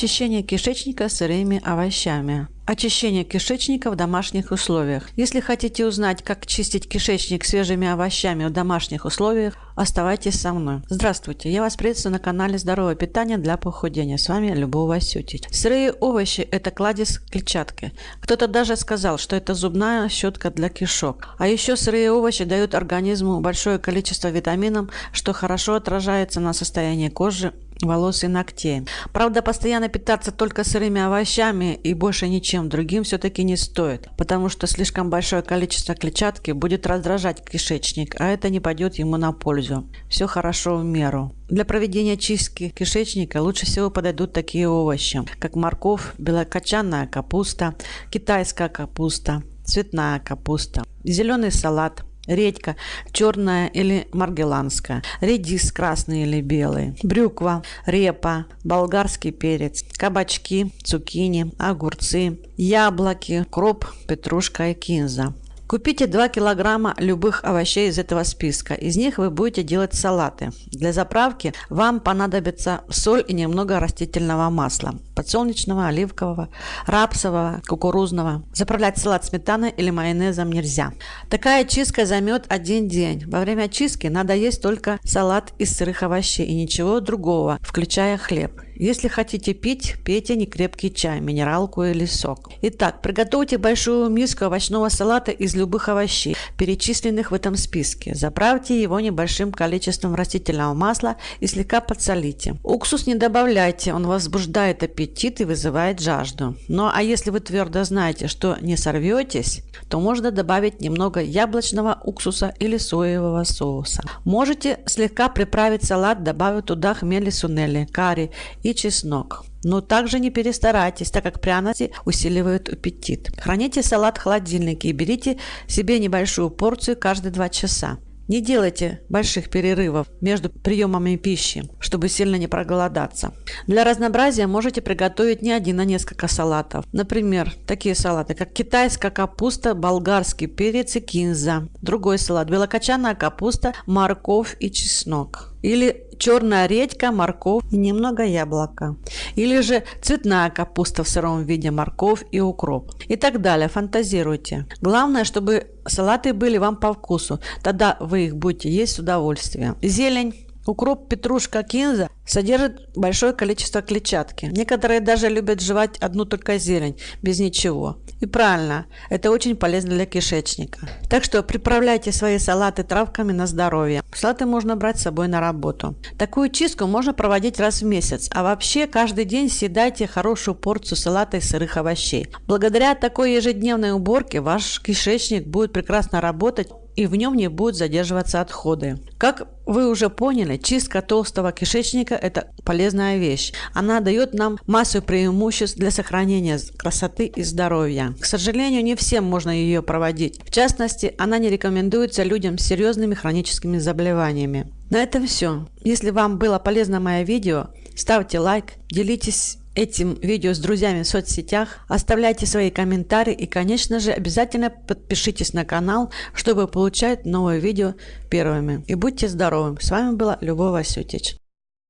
Очищение кишечника сырыми овощами. Очищение кишечника в домашних условиях. Если хотите узнать, как чистить кишечник свежими овощами в домашних условиях, оставайтесь со мной. Здравствуйте, я вас приветствую на канале Здоровое питание для похудения. С вами Любовь Васютич. Сырые овощи – это кладезь клетчатки. Кто-то даже сказал, что это зубная щетка для кишок. А еще сырые овощи дают организму большое количество витаминов, что хорошо отражается на состоянии кожи волос и ногтей. Правда, постоянно питаться только сырыми овощами и больше ничем другим все-таки не стоит, потому что слишком большое количество клетчатки будет раздражать кишечник, а это не пойдет ему на пользу. Все хорошо в меру. Для проведения чистки кишечника лучше всего подойдут такие овощи, как морковь, белокочанная капуста, китайская капуста, цветная капуста, зеленый салат – редька черная или маргеланская, редис красный или белый, брюква, репа, болгарский перец, кабачки, цукини, огурцы, яблоки, кроп, петрушка и кинза. Купите 2 килограмма любых овощей из этого списка. Из них вы будете делать салаты. Для заправки вам понадобится соль и немного растительного масла. Подсолнечного, оливкового, рапсового, кукурузного. Заправлять салат сметаной или майонезом нельзя. Такая чистка займет один день. Во время чистки надо есть только салат из сырых овощей и ничего другого, включая хлеб. Если хотите пить, пейте некрепкий чай, минералку или сок. Итак, приготовьте большую миску овощного салата из любых овощей, перечисленных в этом списке. Заправьте его небольшим количеством растительного масла и слегка подсолите. Уксус не добавляйте, он возбуждает аппетит и вызывает жажду. Ну а если вы твердо знаете, что не сорветесь, то можно добавить немного яблочного уксуса или соевого соуса. Можете слегка приправить салат, добавив туда хмели сунели, карри и чеснок. Но также не перестарайтесь, так как пряности усиливают аппетит. Храните салат в холодильнике и берите себе небольшую порцию каждые 2 часа. Не делайте больших перерывов между приемами пищи, чтобы сильно не проголодаться. Для разнообразия можете приготовить не один, а несколько салатов. Например, такие салаты, как китайская капуста, болгарский перец и кинза. Другой салат – белокочанная капуста, морковь и чеснок. Или черная редька, морковь и немного яблока. Или же цветная капуста в сыром виде, морковь и укроп. И так далее. Фантазируйте. Главное, чтобы салаты были вам по вкусу. Тогда вы их будете есть с удовольствием. Зелень Укроп, петрушка, кинза содержит большое количество клетчатки. Некоторые даже любят жевать одну только зелень, без ничего. И правильно, это очень полезно для кишечника. Так что приправляйте свои салаты травками на здоровье. Салаты можно брать с собой на работу. Такую чистку можно проводить раз в месяц, а вообще каждый день съедайте хорошую порцию салата из сырых овощей. Благодаря такой ежедневной уборке ваш кишечник будет прекрасно работать и в нем не будут задерживаться отходы. Как вы уже поняли, чистка толстого кишечника – это полезная вещь. Она дает нам массу преимуществ для сохранения красоты и здоровья. К сожалению, не всем можно ее проводить. В частности, она не рекомендуется людям с серьезными хроническими заболеваниями. На этом все. Если вам было полезно мое видео, ставьте лайк, делитесь этим видео с друзьями в соцсетях, оставляйте свои комментарии и, конечно же, обязательно подпишитесь на канал, чтобы получать новые видео первыми. И будьте здоровы! С вами была Любовь Васютич.